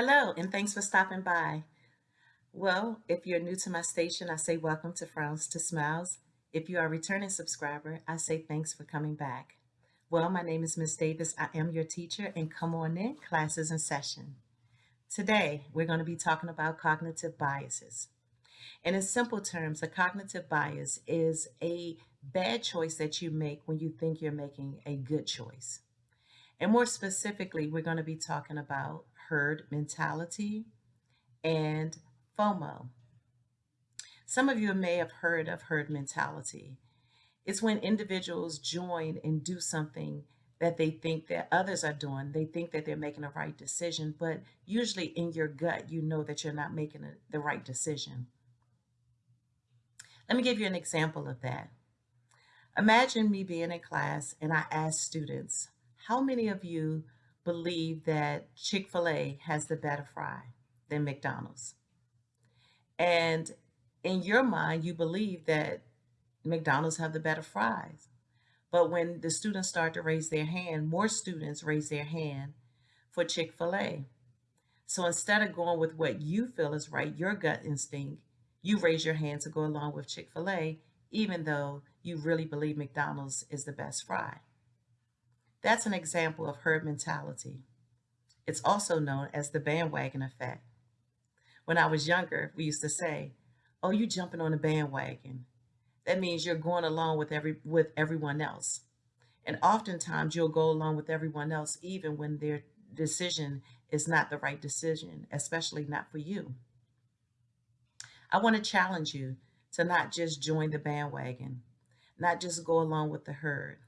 Hello, and thanks for stopping by. Well, if you're new to my station, I say welcome to Frowns to Smiles. If you are a returning subscriber, I say thanks for coming back. Well, my name is Miss Davis. I am your teacher, and come on in, classes in session. Today, we're going to be talking about cognitive biases. And in simple terms, a cognitive bias is a bad choice that you make when you think you're making a good choice. And more specifically, we're going to be talking about herd mentality and FOMO. Some of you may have heard of herd mentality. It's when individuals join and do something that they think that others are doing. They think that they're making a right decision, but usually in your gut, you know that you're not making a, the right decision. Let me give you an example of that. Imagine me being in class and I ask students, how many of you believe that Chick-fil-A has the better fry than McDonald's? And in your mind, you believe that McDonald's have the better fries. But when the students start to raise their hand, more students raise their hand for Chick-fil-A. So instead of going with what you feel is right, your gut instinct, you raise your hand to go along with Chick-fil-A, even though you really believe McDonald's is the best fry. That's an example of herd mentality. It's also known as the bandwagon effect. When I was younger, we used to say, oh, you jumping on a bandwagon. That means you're going along with every with everyone else. And oftentimes you'll go along with everyone else even when their decision is not the right decision, especially not for you. I want to challenge you to not just join the bandwagon, not just go along with the herd,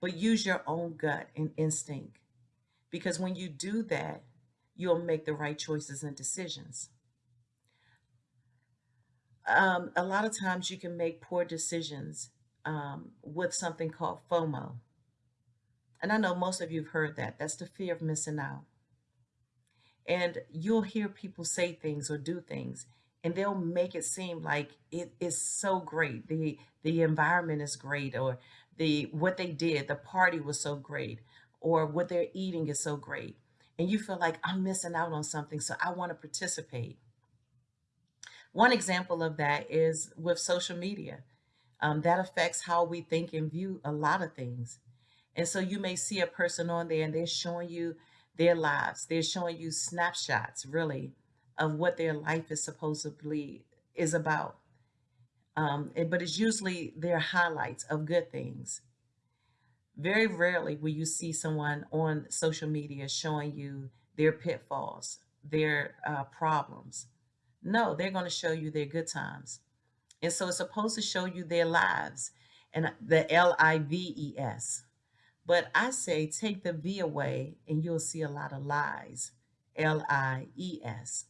but use your own gut and instinct. Because when you do that, you'll make the right choices and decisions. Um, a lot of times you can make poor decisions um, with something called FOMO. And I know most of you have heard that. That's the fear of missing out. And you'll hear people say things or do things, and they'll make it seem like it is so great. The the environment is great, or the what they did, the party was so great, or what they're eating is so great. And you feel like I'm missing out on something, so I want to participate. One example of that is with social media. Um, that affects how we think and view a lot of things. And so you may see a person on there and they're showing you their lives. They're showing you snapshots, really, of what their life is supposedly is about. Um, but it's usually their highlights of good things. Very rarely will you see someone on social media showing you their pitfalls, their uh, problems. No, they're going to show you their good times. And so it's supposed to show you their lives and the L-I-V-E-S. But I say take the V away and you'll see a lot of lies, L-I-E-S.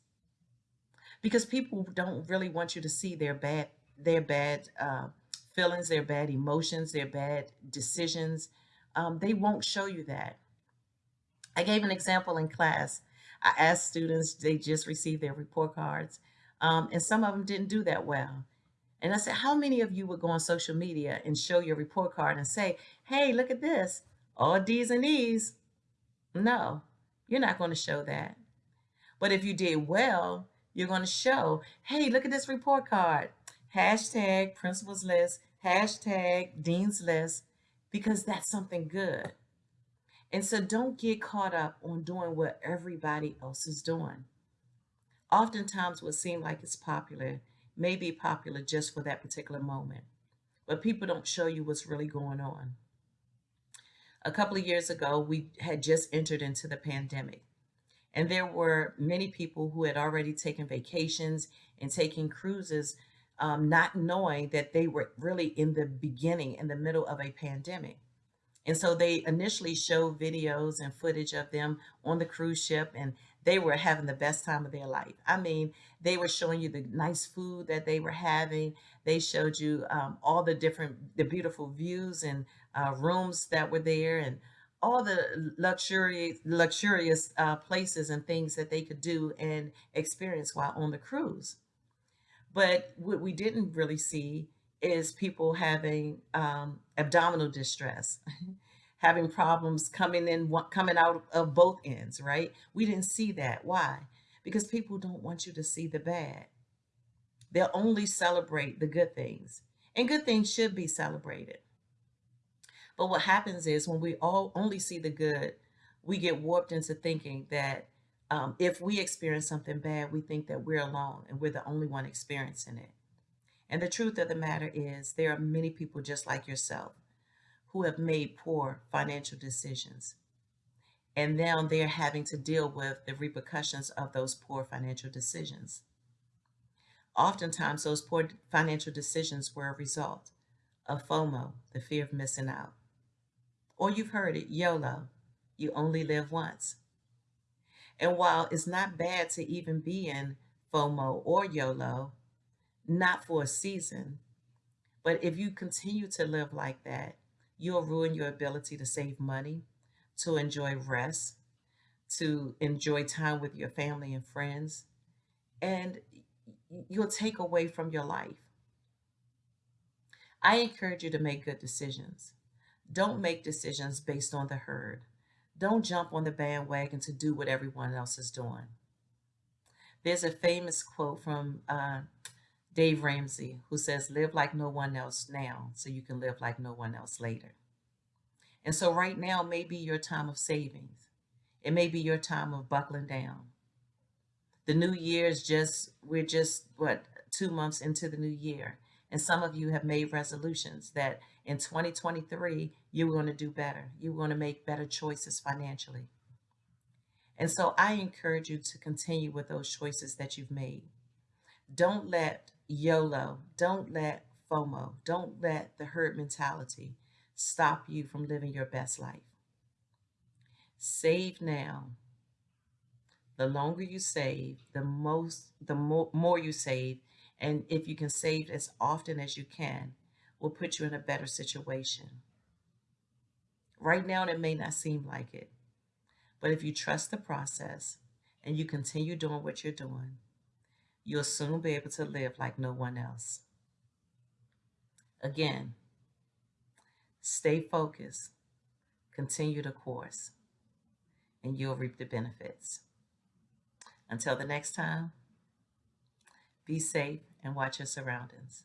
Because people don't really want you to see their bad their bad uh, feelings, their bad emotions, their bad decisions. Um, they won't show you that. I gave an example in class. I asked students, they just received their report cards, um, and some of them didn't do that well. And I said, how many of you would go on social media and show your report card and say, hey, look at this, all D's and E's? No, you're not going to show that. But if you did well, you're going to show, hey, look at this report card hashtag principals list, hashtag dean's list, because that's something good. And so don't get caught up on doing what everybody else is doing. Oftentimes what seems like it's popular may be popular just for that particular moment, but people don't show you what's really going on. A couple of years ago, we had just entered into the pandemic. And there were many people who had already taken vacations and taking cruises um, not knowing that they were really in the beginning, in the middle of a pandemic. And so they initially showed videos and footage of them on the cruise ship and they were having the best time of their life. I mean, they were showing you the nice food that they were having. They showed you um, all the different, the beautiful views and uh, rooms that were there and all the luxurious, luxurious uh, places and things that they could do and experience while on the cruise. But what we didn't really see is people having um, abdominal distress, having problems coming in, coming out of both ends, right? We didn't see that. Why? Because people don't want you to see the bad. They'll only celebrate the good things, and good things should be celebrated. But what happens is when we all only see the good, we get warped into thinking that um, if we experience something bad, we think that we're alone and we're the only one experiencing it. And the truth of the matter is, there are many people just like yourself who have made poor financial decisions. And now they're having to deal with the repercussions of those poor financial decisions. Oftentimes, those poor financial decisions were a result of FOMO, the fear of missing out. Or you've heard it, YOLO, you only live once. And while it's not bad to even be in FOMO or YOLO, not for a season, but if you continue to live like that, you'll ruin your ability to save money, to enjoy rest, to enjoy time with your family and friends, and you'll take away from your life. I encourage you to make good decisions. Don't make decisions based on the herd. Don't jump on the bandwagon to do what everyone else is doing. There's a famous quote from uh, Dave Ramsey who says, Live like no one else now so you can live like no one else later. And so, right now may be your time of savings, it may be your time of buckling down. The new year is just, we're just, what, two months into the new year. And some of you have made resolutions that in 2023, you're going to do better. You're going to make better choices financially. And so I encourage you to continue with those choices that you've made. Don't let YOLO, don't let FOMO, don't let the herd mentality stop you from living your best life. Save now. The longer you save, the most the more, more you save, and if you can save as often as you can, will put you in a better situation. Right now, it may not seem like it, but if you trust the process and you continue doing what you're doing, you'll soon be able to live like no one else. Again, stay focused, continue the course, and you'll reap the benefits. Until the next time, be safe and watch your surroundings.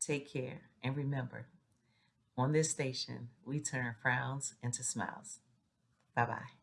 Take care and remember, on this station, we turn frowns into smiles. Bye bye.